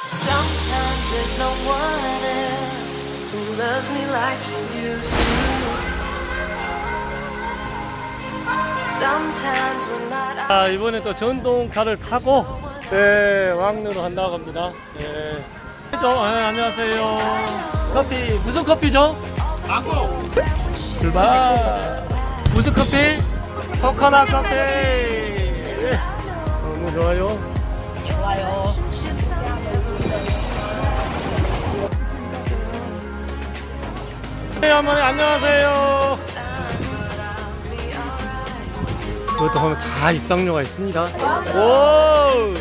Sometimes there's no one else who loves me like you used to. Sometimes when not 아, 이번에 또 전동차를 타고 네, 왕릉으로 간다고 합니다. 네. 저, 네, 안녕하세요. 커피 무슨 커피죠? 망고. 출발. 무슨 커피? 코코넛 커피. 네. 너무 좋아요. 네, 어머니 안녕하세요. 이것도 보면 다 입장료가 있습니다. 오!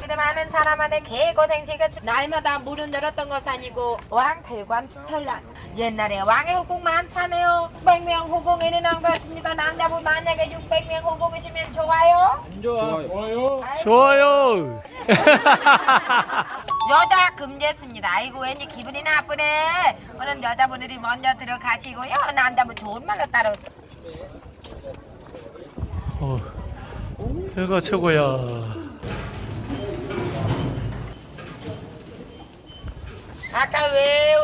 근데 많은 사람한테 개고생시켰 날마다 물은 늘었던 것이 아니고 왕폐관 설날 옛날에 왕의 후궁 많잖아요 600명 후궁에는 나온 것 같습니다 남자분 만약에 600명 후궁이시면 좋아요? 아이고, 좋아요. 여자 금지했습니다. 아이고 왠지 기분이 나쁘네. 오늘 여자분들이 먼저 들어가시고요. 남자분 좋은 말로 따라오세요. 어, 배가 최고야. 아까 왜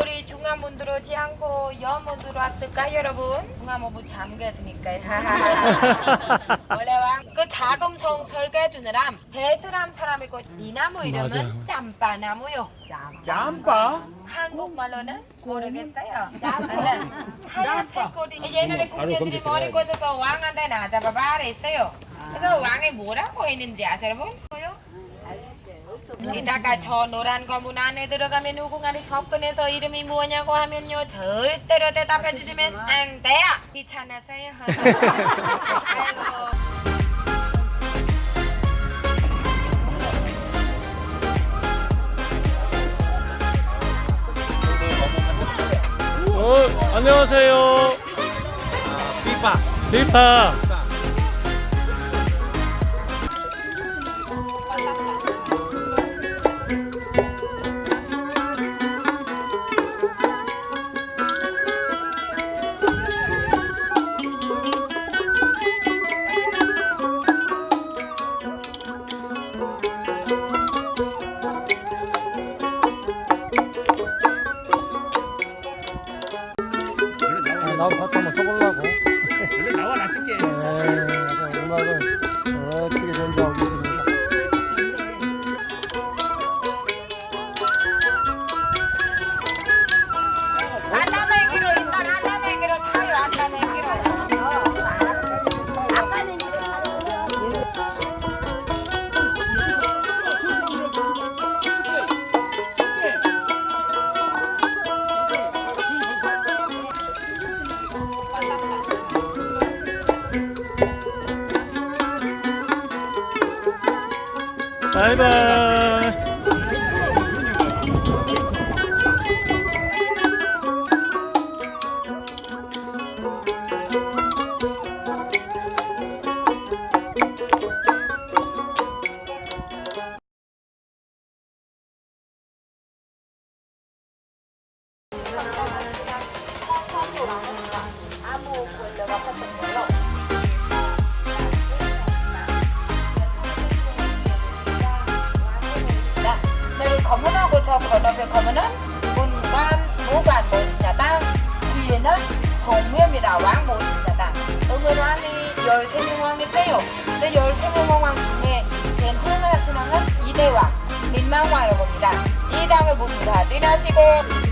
중화문 들어오지 않고 여문 들어왔을까 여러분? 중화문부 잠겼으니까요. 원래 왕그 자금성 설계 주느라 베트남 사람이고 이 나무 이름은 맞아요. 짬바나무요. 짬바? 한국말로는 모르겠어요. 짬바. 하얀색 꼬리. 옛날에 궁녀들이 머리 꽂아서 왕한테 나잡아 말했어요. 그래서 왕이 뭐라고 했는지 아세요 여러분? 이따가 저 노란 거문 안에 들어가면 후궁안에 접근해서 이름이 뭐냐고 하면요 절대로 대답해 주시면 안 돼요 귀찮아서요 어, 안녕하세요. 삐빠. 리파. 바이바이. 저 건너편 검은은 문관, 무관 모신자당 뒤에는 동묘입니다. 왕 모신자당 응은왕이 13명 왕이 있어요. 근데 13명 왕 중에 제일 훌륭한 왕은 이대왕, 민망왕이라고 합니다. 이 당을 봅니다. 뛰나시고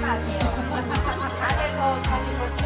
마세요. 안에서 사진 못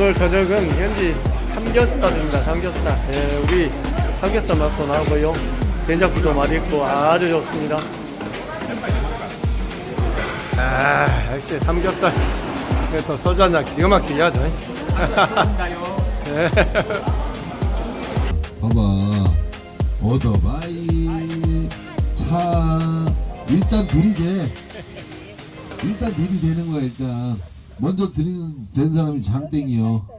오늘 저녁은 현지 삼겹살입니다. 삼겹살. 예, 우리 삼겹살 맛도 나고요. 된장국도 맛있고 아주 좋습니다. 아, 이렇게 삼겹살. 또 소주 한잔 기가 막히게 하죠. 예. 봐봐 오토바이 차 일단 둘이 돼 일단 둘이 되는 거야 일단 먼저 들이는 된 사람이 장땡이요